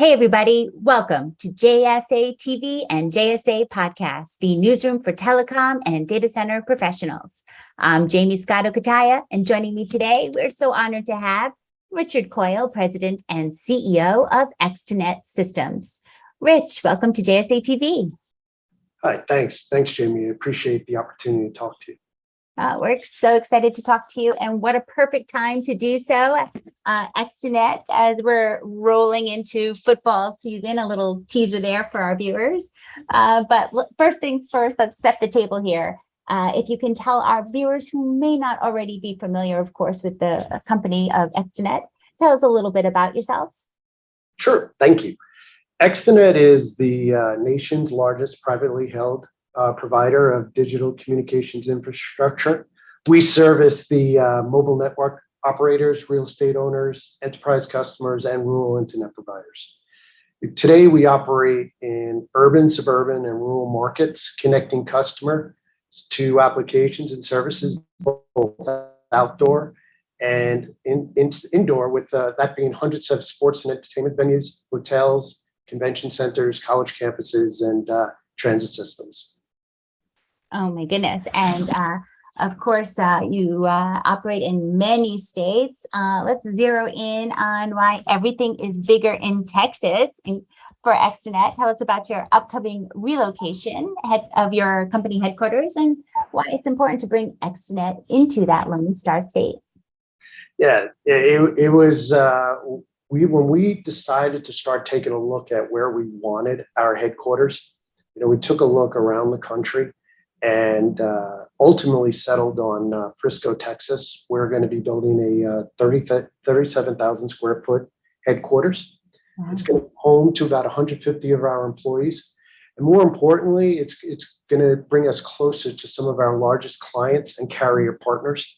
Hey, everybody, welcome to JSA TV and JSA Podcast, the newsroom for telecom and data center professionals. I'm Jaymie Scotto Cutaia, and joining me today, we're so honored to have Richard Coyle, President and CEO of Extenet Systems. Rich, welcome to JSA TV. Hi, thanks. Thanks, Jaymie. I appreciate the opportunity to talk to you. Uh, we're so excited to talk to you and what a perfect time to do so. Uh, Extenet, as we're rolling into football season, a little teaser there for our viewers. Uh, but first things first, let's set the table here. Uh, if you can tell our viewers who may not already be familiar, of course, with the company of Extenet, tell us a little bit about yourselves. Sure, thank you. Extenet is the uh, nation's largest privately held uh, provider of digital communications infrastructure. We service the uh, mobile network operators, real estate owners, enterprise customers, and rural internet providers. Today, we operate in urban, suburban, and rural markets, connecting customer to applications and services, both outdoor and in, in indoor, with uh, that being hundreds of sports and entertainment venues, hotels, convention centers, college campuses, and uh, transit systems. Oh my goodness. And uh, of course, uh, you uh, operate in many states. Uh, let's zero in on why everything is bigger in Texas and for Extenet. Tell us about your upcoming relocation of your company headquarters and why it's important to bring Extenet into that Lone Star State. Yeah, it, it was, uh, we when we decided to start taking a look at where we wanted our headquarters, you know, we took a look around the country and uh, ultimately settled on uh, Frisco, Texas. We're going to be building a uh, 30, 37,000 square foot headquarters. Wow. It's going to be home to about 150 of our employees. And more importantly, it's, it's going to bring us closer to some of our largest clients and carrier partners.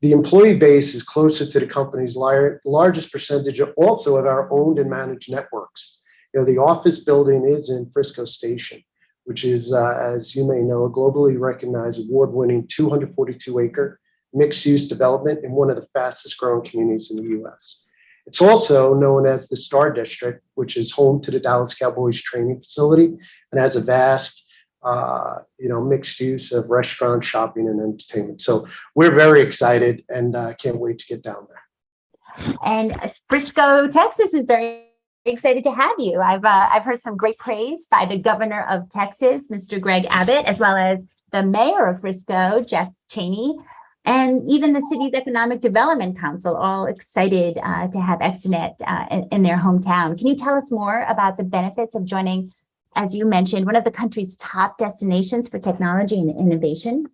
The employee base is closer to the company's largest percentage also of our owned and managed networks. You know, the office building is in Frisco Station which is, uh, as you may know, a globally recognized award-winning 242-acre mixed-use development in one of the fastest growing communities in the U.S. It's also known as the Star District, which is home to the Dallas Cowboys training facility and has a vast, uh, you know, mixed use of restaurant, shopping, and entertainment. So we're very excited and uh, can't wait to get down there. And Frisco, Texas is very excited to have you. I've uh, I've heard some great praise by the governor of Texas, Mr. Greg Abbott, as well as the mayor of Frisco, Jeff Cheney, and even the city's economic development council, all excited uh, to have Extenet uh, in, in, their hometown. Can you tell us more about the benefits of joining, as you mentioned, one of the country's top destinations for technology and innovation?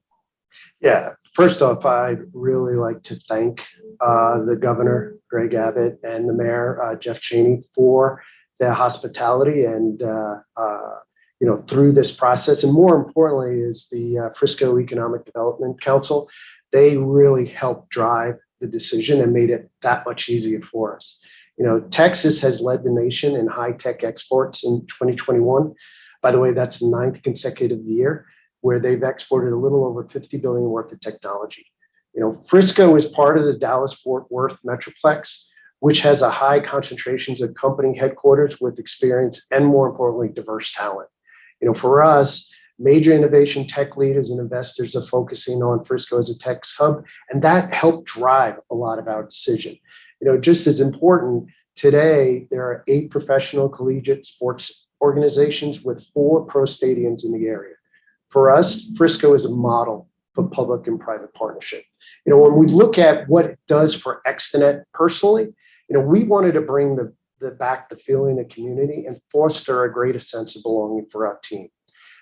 Yeah, first off, I'd really like to thank uh, the governor, Greg Abbott, and the mayor, uh, Jeff Cheney, for their hospitality and uh, uh you know through this process. And more importantly, is the uh, Frisco Economic Development Council. They really helped drive the decision and made it that much easier for us. You know, Texas has led the nation in high tech exports in 2021. By the way, that's the ninth consecutive year where they've exported a little over 50 billion worth of technology. You know, Frisco is part of the Dallas-Fort Worth Metroplex, which has a high concentrations of company headquarters with experience and more importantly, diverse talent. You know, for us, major innovation tech leaders and investors are focusing on Frisco as a tech hub, and that helped drive a lot of our decision. You know, just as important, today there are eight professional collegiate sports organizations with four pro stadiums in the area. For us, Frisco is a model for public and private partnership. You know, when we look at what it does for Extenet personally, you know, we wanted to bring the, the back the feeling of community and foster a greater sense of belonging for our team.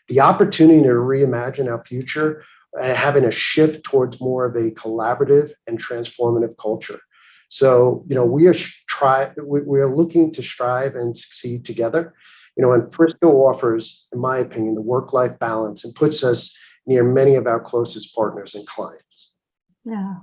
The opportunity to reimagine our future and having a shift towards more of a collaborative and transformative culture. So, you know, we are try we, we are looking to strive and succeed together. You know, and Frisco offers, in my opinion, the work-life balance and puts us near many of our closest partners and clients. Yeah,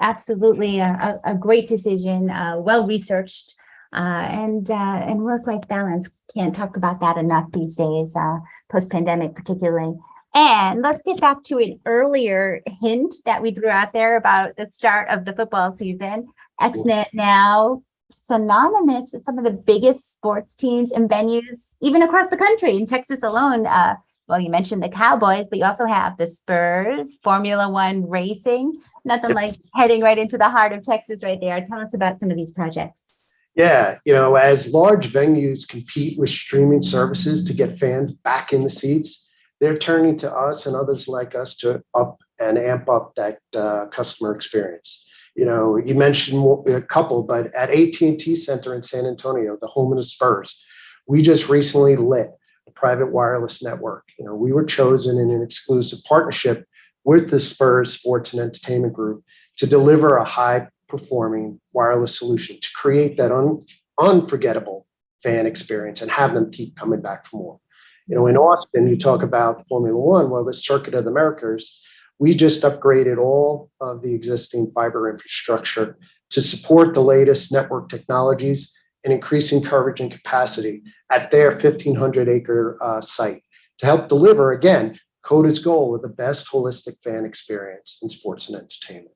absolutely. A, a great decision, uh, well-researched, uh, and uh, and work-life balance. Can't talk about that enough these days, uh, post-pandemic particularly. And let's get back to an earlier hint that we threw out there about the start of the football season. Extenet now synonymous with some of the biggest sports teams and venues, even across the country. In Texas alone, uh, well, you mentioned the Cowboys, but you also have the Spurs, Formula One racing. Nothing like heading right into the heart of Texas right there. Tell us about some of these projects. Yeah, you know, as large venues compete with streaming services to get fans back in the seats, they're turning to us and others like us to up and amp up that uh, customer experience. You know, you mentioned a couple, but at AT&T Center in San Antonio, the home of the Spurs, we just recently lit a private wireless network. You know, we were chosen in an exclusive partnership with the Spurs Sports and Entertainment Group to deliver a high performing wireless solution to create that un, unforgettable fan experience and have them keep coming back for more. You know, in Austin, you talk about Formula One, well, the Circuit of the Americas, we just upgraded all of the existing fiber infrastructure to support the latest network technologies and increasing coverage and capacity at their 1,500 acre uh, site to help deliver, again, COTA's goal of the best holistic fan experience in sports and entertainment.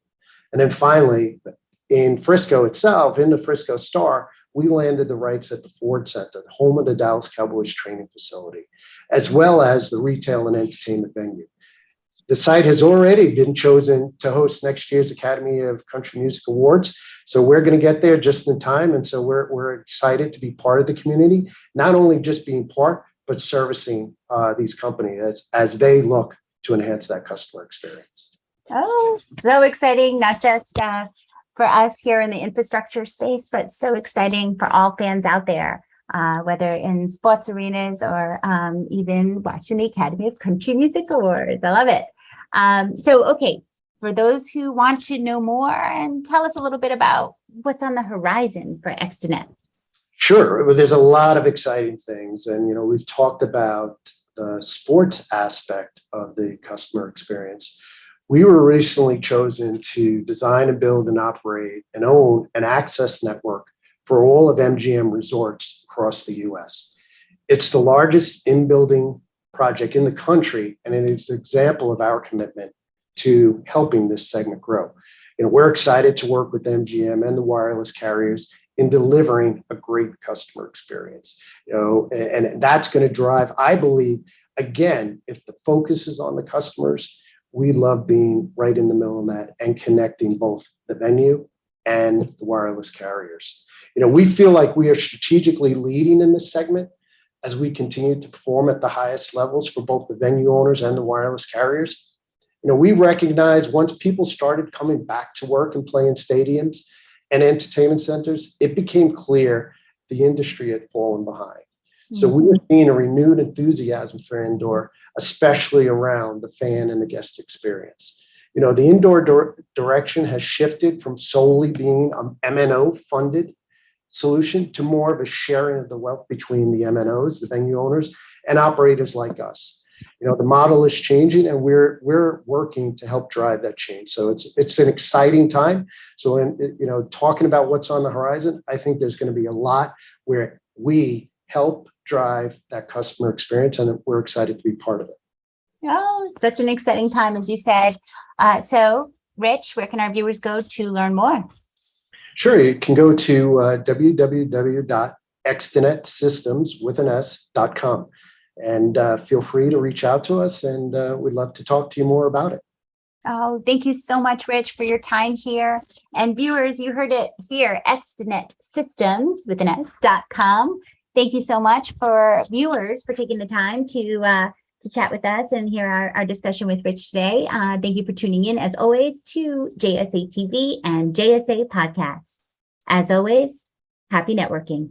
And then finally, in Frisco itself, in the Frisco Star, we landed the rights at the Ford Center, the home of the Dallas Cowboys training facility, as well as the retail and entertainment venue. The site has already been chosen to host next year's Academy of Country Music Awards. So we're going to get there just in time. And so we're, we're excited to be part of the community, not only just being part, but servicing uh, these companies as, as they look to enhance that customer experience. Oh, so exciting, not just uh, for us here in the infrastructure space, but so exciting for all fans out there, uh, whether in sports arenas or um, even watching the Academy of Country Music Awards. I love it. Um, so, okay, for those who want to know more and tell us a little bit about what's on the horizon for ExteNet. Sure. Well, there's a lot of exciting things. And, you know, we've talked about the sports aspect of the customer experience. We were recently chosen to design and build and operate and own an access network for all of MGM resorts across the US. It's the largest in-building project in the country, and it is an example of our commitment to helping this segment grow. You know, we're excited to work with MGM and the wireless carriers in delivering a great customer experience. You know, and, and that's going to drive, I believe, again, if the focus is on the customers, we love being right in the middle of that and connecting both the venue and the wireless carriers. You know, we feel like we are strategically leading in this segment as we continue to perform at the highest levels for both the venue owners and the wireless carriers. You know, we recognize once people started coming back to work and playing stadiums and entertainment centers, it became clear the industry had fallen behind. So hmm. we are seeing a renewed enthusiasm for indoor, especially around the fan and the guest experience. You know, the indoor direction has shifted from solely being um, an MNO funded solution to more of a sharing of the wealth between the MNOs, the venue owners, and operators like us. You know, the model is changing and we're we're working to help drive that change. So it's it's an exciting time. So in you know, talking about what's on the horizon, I think there's going to be a lot where we help drive that customer experience and we're excited to be part of it. Oh, such an exciting time, as you said. Uh, so, Rich, where can our viewers go to learn more? Sure, you can go to uh, www.extenetsystems with an S.com and uh, feel free to reach out to us and uh, we'd love to talk to you more about it. Oh, thank you so much, Rich, for your time here. And viewers, you heard it here, Extenet Systems with an S.com. Thank you so much for viewers for taking the time to uh, to chat with us and hear our, our discussion with Rich today. Uh, thank you for tuning in, as always, to JSA TV and JSA Podcasts. As always, happy networking.